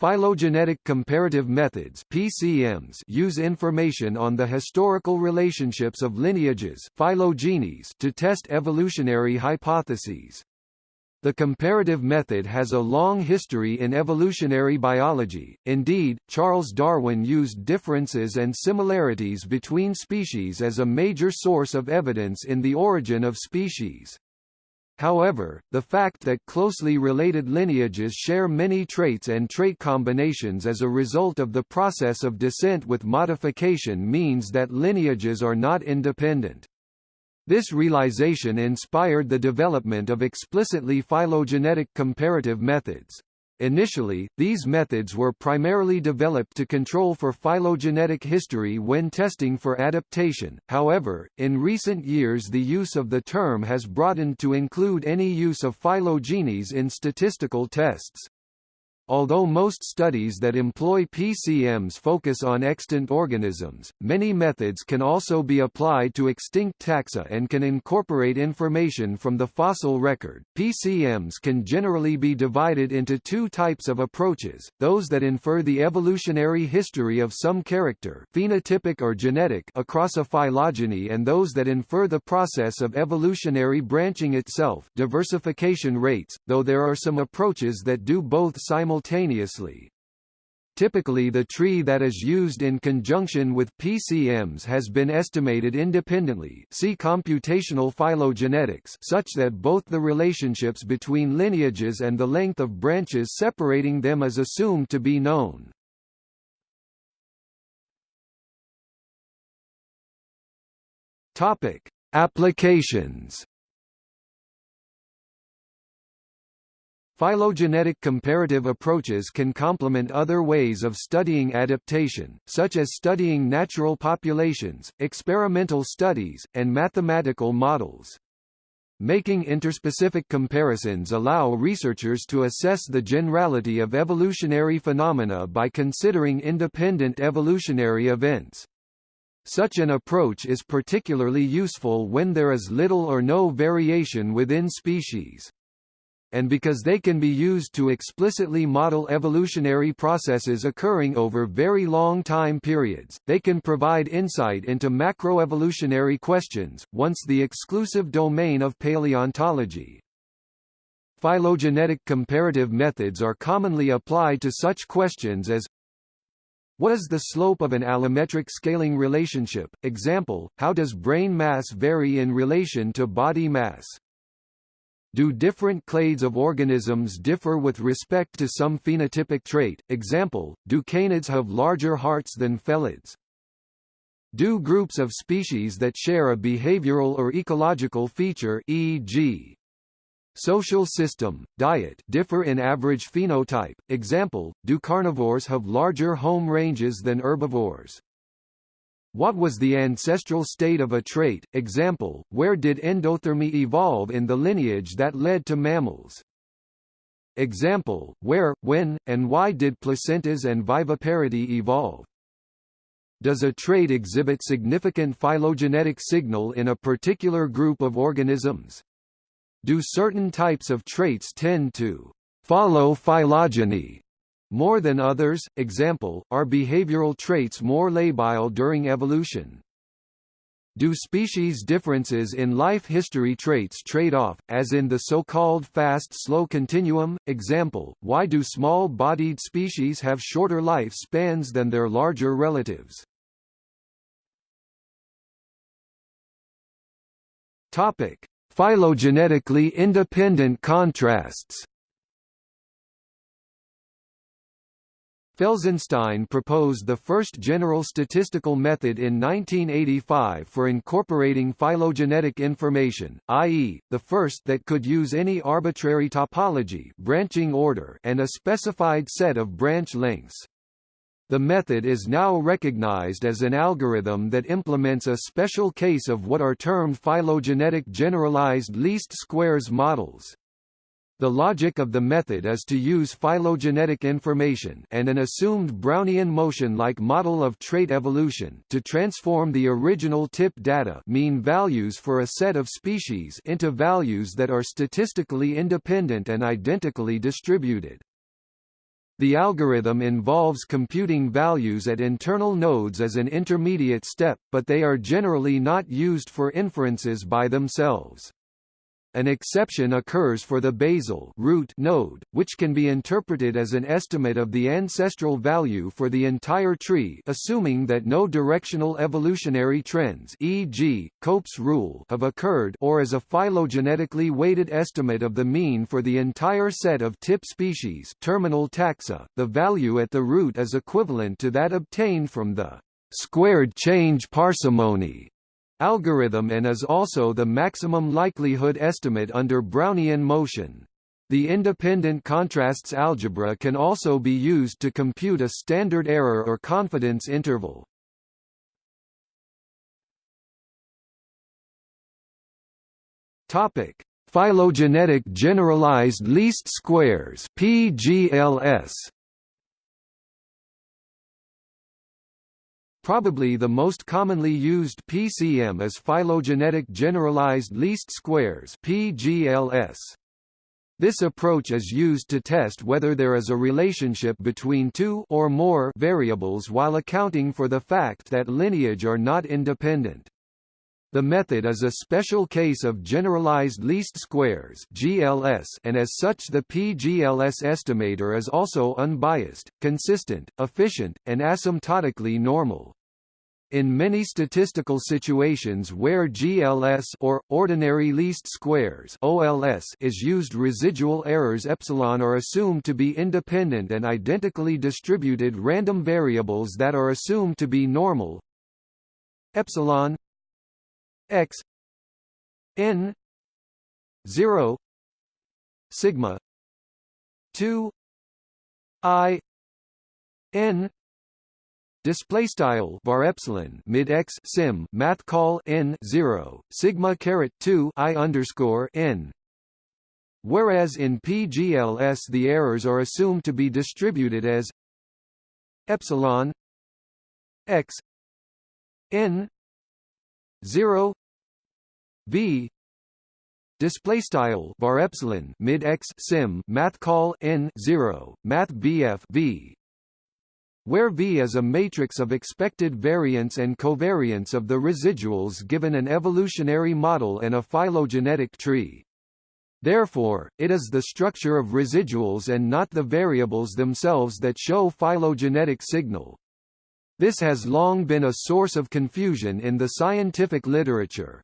Phylogenetic comparative methods PCMs use information on the historical relationships of lineages phylogenies to test evolutionary hypotheses. The comparative method has a long history in evolutionary biology, indeed, Charles Darwin used differences and similarities between species as a major source of evidence in the origin of species. However, the fact that closely related lineages share many traits and trait combinations as a result of the process of descent with modification means that lineages are not independent. This realization inspired the development of explicitly phylogenetic comparative methods. Initially, these methods were primarily developed to control for phylogenetic history when testing for adaptation, however, in recent years the use of the term has broadened to include any use of phylogenies in statistical tests. Although most studies that employ PCMs focus on extant organisms, many methods can also be applied to extinct taxa and can incorporate information from the fossil record. PCMs can generally be divided into two types of approaches, those that infer the evolutionary history of some character phenotypic or genetic across a phylogeny and those that infer the process of evolutionary branching itself diversification rates, though there are some approaches that do both simultaneously simultaneously. Typically the tree that is used in conjunction with PCMs has been estimated independently see computational phylogenetics such that both the relationships between lineages and the length of branches separating them is assumed to be known. Topic: Applications Phylogenetic comparative approaches can complement other ways of studying adaptation, such as studying natural populations, experimental studies, and mathematical models. Making interspecific comparisons allow researchers to assess the generality of evolutionary phenomena by considering independent evolutionary events. Such an approach is particularly useful when there is little or no variation within species and because they can be used to explicitly model evolutionary processes occurring over very long time periods, they can provide insight into macroevolutionary questions, once the exclusive domain of paleontology. Phylogenetic comparative methods are commonly applied to such questions as what is the slope of an allometric scaling relationship? Example, how does brain mass vary in relation to body mass? Do different clades of organisms differ with respect to some phenotypic trait? Example, do canids have larger hearts than felids? Do groups of species that share a behavioral or ecological feature e.g. social system, diet differ in average phenotype? Example, do carnivores have larger home ranges than herbivores? What was the ancestral state of a trait? Example, where did endothermy evolve in the lineage that led to mammals? Example, where, when, and why did placentas and viviparity evolve? Does a trait exhibit significant phylogenetic signal in a particular group of organisms? Do certain types of traits tend to follow phylogeny more than others, example, are behavioral traits more labile during evolution. Do species differences in life history traits trade off, as in the so-called fast-slow continuum? Example, why do small-bodied species have shorter life spans than their larger relatives? Topic: Phylogenetically independent contrasts Felsenstein proposed the first general statistical method in 1985 for incorporating phylogenetic information, i.e., the first that could use any arbitrary topology branching order and a specified set of branch lengths. The method is now recognized as an algorithm that implements a special case of what are termed phylogenetic generalized least squares models. The logic of the method is to use phylogenetic information and an assumed Brownian motion-like model of trait evolution to transform the original tip data mean values for a set of species into values that are statistically independent and identically distributed. The algorithm involves computing values at internal nodes as an intermediate step, but they are generally not used for inferences by themselves. An exception occurs for the basal root node, which can be interpreted as an estimate of the ancestral value for the entire tree assuming that no directional evolutionary trends e.g., Cope's rule have occurred or as a phylogenetically weighted estimate of the mean for the entire set of tip species terminal taxa. The value at the root is equivalent to that obtained from the squared change parsimony algorithm and is also the maximum likelihood estimate under Brownian motion. The independent contrasts algebra can also be used to compute a standard error or confidence interval. Topic: Phylogenetic generalized least squares (PGLS). Probably the most commonly used PCM is phylogenetic generalized least squares PGLS. This approach is used to test whether there is a relationship between two or more variables while accounting for the fact that lineage are not independent. The method is a special case of generalized least squares (GLS), and as such the PGLS estimator is also unbiased, consistent, efficient, and asymptotically normal. In many statistical situations where GLS or ordinary least squares (OLS) is used, residual errors epsilon are assumed to be independent and identically distributed random variables that are assumed to be normal. Epsilon x n 0 sigma 2 i n display style var epsilon mid x sim math call n 0 sigma caret 2 i underscore n. Whereas in pgls the errors are assumed to be distributed as epsilon x n 0 v. Display style var epsilon mid x sim math call n 0 math bf v where V is a matrix of expected variance and covariance of the residuals given an evolutionary model and a phylogenetic tree. Therefore, it is the structure of residuals and not the variables themselves that show phylogenetic signal. This has long been a source of confusion in the scientific literature.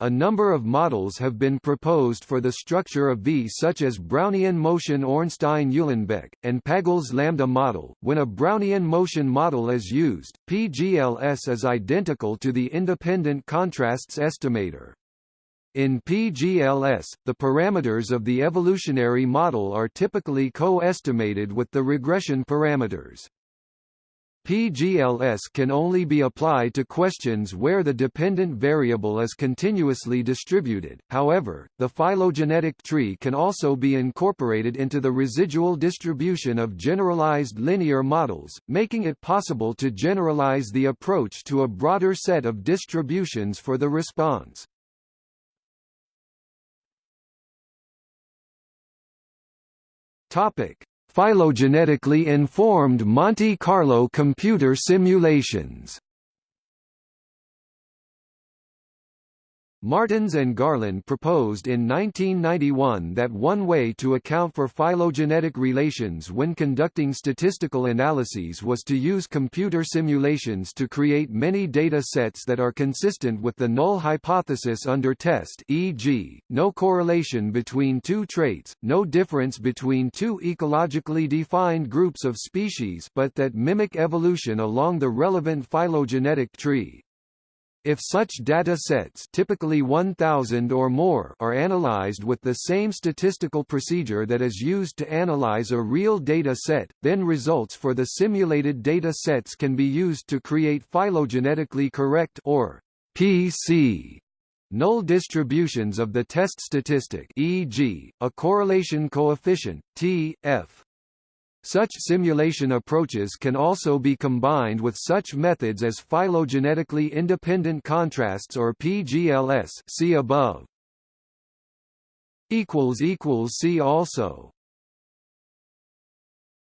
A number of models have been proposed for the structure of V such as Brownian motion Ornstein-Uhlenbeck, and Pagel's lambda model. When a Brownian motion model is used, PGLS is identical to the independent contrasts estimator. In PGLS, the parameters of the evolutionary model are typically co-estimated with the regression parameters. PGLS can only be applied to questions where the dependent variable is continuously distributed, however, the phylogenetic tree can also be incorporated into the residual distribution of generalized linear models, making it possible to generalize the approach to a broader set of distributions for the response. Topic: Phylogenetically informed Monte Carlo computer simulations Martins and Garland proposed in 1991 that one way to account for phylogenetic relations when conducting statistical analyses was to use computer simulations to create many data sets that are consistent with the null hypothesis under test e.g., no correlation between two traits, no difference between two ecologically defined groups of species but that mimic evolution along the relevant phylogenetic tree. If such data sets typically 1000 or more are analyzed with the same statistical procedure that is used to analyze a real data set, then results for the simulated data sets can be used to create phylogenetically correct or PC null distributions of the test statistic e.g., a correlation coefficient, T, F. Such simulation approaches can also be combined with such methods as phylogenetically independent contrasts or PGLS see above. See also